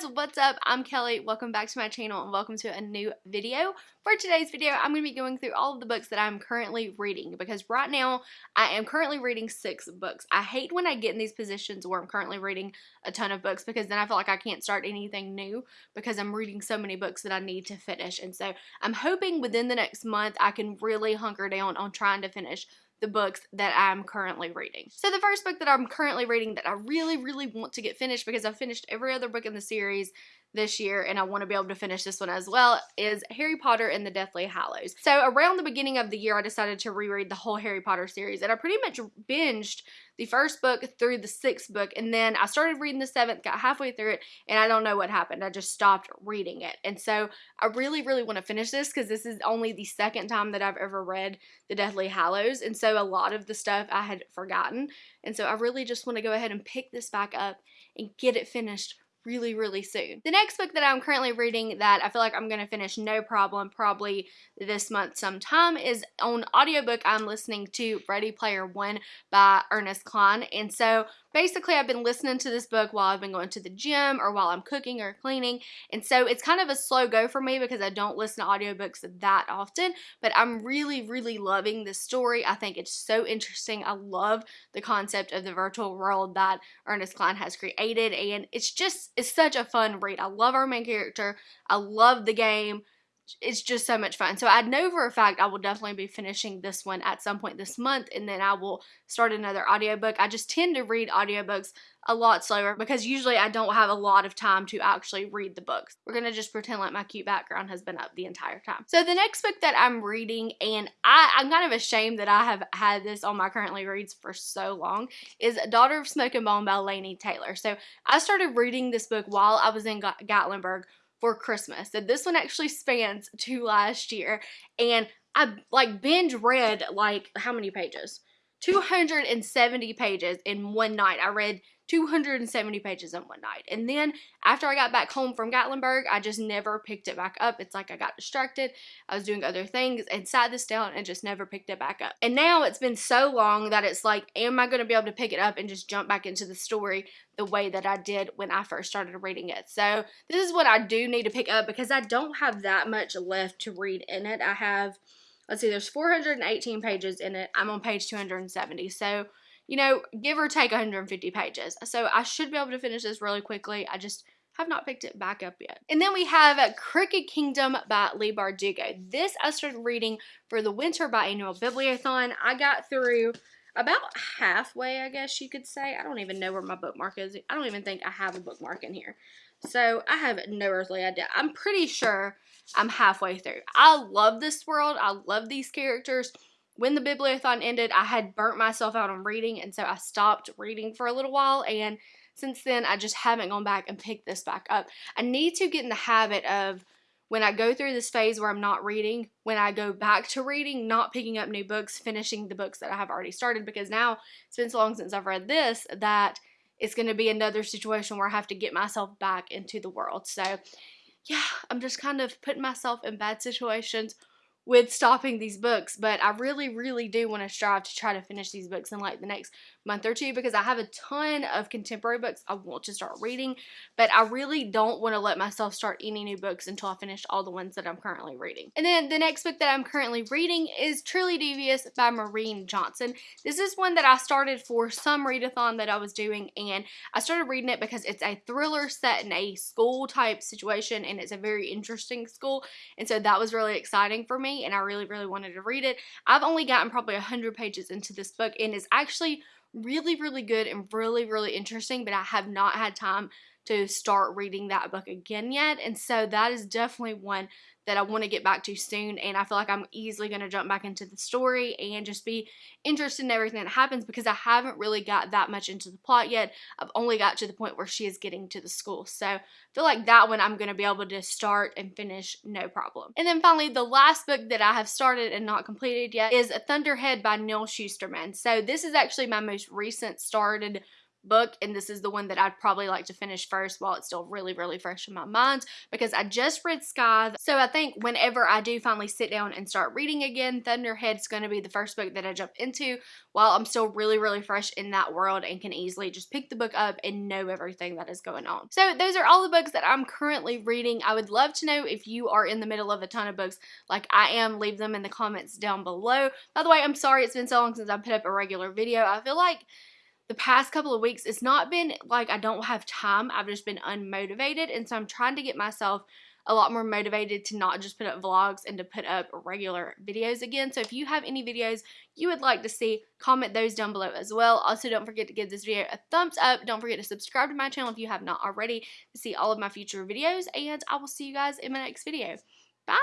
guys, what's up? I'm Kelly. Welcome back to my channel and welcome to a new video. For today's video, I'm going to be going through all of the books that I'm currently reading because right now I am currently reading six books. I hate when I get in these positions where I'm currently reading a ton of books because then I feel like I can't start anything new because I'm reading so many books that I need to finish. And so I'm hoping within the next month I can really hunker down on trying to finish the books that I'm currently reading. So the first book that I'm currently reading that I really, really want to get finished because I've finished every other book in the series this year and I want to be able to finish this one as well is Harry Potter and the Deathly Hallows. So around the beginning of the year I decided to reread the whole Harry Potter series and I pretty much binged the first book through the sixth book and then I started reading the seventh, got halfway through it and I don't know what happened. I just stopped reading it. And so I really, really want to finish this because this is only the second time that I've ever read the Deathly Hallows and so a lot of the stuff I had forgotten and so I really just want to go ahead and pick this back up and get it finished really, really soon. The next book that I'm currently reading that I feel like I'm going to finish no problem probably this month sometime is on audiobook I'm listening to Ready Player One by Ernest Cline. And so basically I've been listening to this book while I've been going to the gym or while I'm cooking or cleaning. And so it's kind of a slow go for me because I don't listen to audiobooks that often, but I'm really, really loving this story. I think it's so interesting. I love the concept of the virtual world that Ernest Cline has created. And it's just, it's such a fun read. I love our main character. I love the game it's just so much fun. So I know for a fact I will definitely be finishing this one at some point this month and then I will start another audiobook. I just tend to read audiobooks a lot slower because usually I don't have a lot of time to actually read the books. We're going to just pretend like my cute background has been up the entire time. So the next book that I'm reading and I, I'm kind of ashamed that I have had this on my currently reads for so long is Daughter of Smoke and Bone by Laini Taylor. So I started reading this book while I was in Gatlinburg for Christmas. So this one actually spans to last year. And I like binge read like how many pages? 270 pages in one night. I read 270 pages in one night. And then after I got back home from Gatlinburg, I just never picked it back up. It's like I got distracted. I was doing other things and sat this down and just never picked it back up. And now it's been so long that it's like, am I going to be able to pick it up and just jump back into the story the way that I did when I first started reading it? So this is what I do need to pick up because I don't have that much left to read in it. I have let's see, there's 418 pages in it. I'm on page 270. So you know, give or take 150 pages. So I should be able to finish this really quickly. I just have not picked it back up yet. And then we have Crooked Kingdom by Leigh Bardugo. This I started reading for the Winter Biannual Bibliothon. I got through about halfway, I guess you could say. I don't even know where my bookmark is. I don't even think I have a bookmark in here. So I have no earthly idea. I'm pretty sure I'm halfway through. I love this world. I love these characters when the bibliothon ended, I had burnt myself out on reading, and so I stopped reading for a little while. And since then, I just haven't gone back and picked this back up. I need to get in the habit of when I go through this phase where I'm not reading, when I go back to reading, not picking up new books, finishing the books that I have already started, because now it's been so long since I've read this that it's going to be another situation where I have to get myself back into the world. So, yeah, I'm just kind of putting myself in bad situations with stopping these books, but I really, really do want to strive to try to finish these books in like the next month or two because I have a ton of contemporary books I want to start reading, but I really don't want to let myself start any new books until I finish all the ones that I'm currently reading. And then the next book that I'm currently reading is Truly Devious by Maureen Johnson. This is one that I started for some readathon that I was doing, and I started reading it because it's a thriller set in a school type situation, and it's a very interesting school, and so that was really exciting for me, and I really, really wanted to read it. I've only gotten probably 100 pages into this book, and it's actually really, really good and really, really interesting, but I have not had time to start reading that book again yet. And so that is definitely one that I want to get back to soon. And I feel like I'm easily going to jump back into the story and just be interested in everything that happens because I haven't really got that much into the plot yet. I've only got to the point where she is getting to the school. So I feel like that one I'm going to be able to start and finish no problem. And then finally, the last book that I have started and not completed yet is A Thunderhead by Neal Shusterman. So this is actually my most recent started book and this is the one that I'd probably like to finish first while it's still really really fresh in my mind because I just read Scythe so I think whenever I do finally sit down and start reading again Thunderhead's going to be the first book that I jump into while I'm still really really fresh in that world and can easily just pick the book up and know everything that is going on. So those are all the books that I'm currently reading. I would love to know if you are in the middle of a ton of books like I am. Leave them in the comments down below. By the way, I'm sorry it's been so long since I put up a regular video. I feel like the past couple of weeks, it's not been like I don't have time. I've just been unmotivated. And so I'm trying to get myself a lot more motivated to not just put up vlogs and to put up regular videos again. So if you have any videos you would like to see, comment those down below as well. Also, don't forget to give this video a thumbs up. Don't forget to subscribe to my channel if you have not already to see all of my future videos. And I will see you guys in my next video. Bye!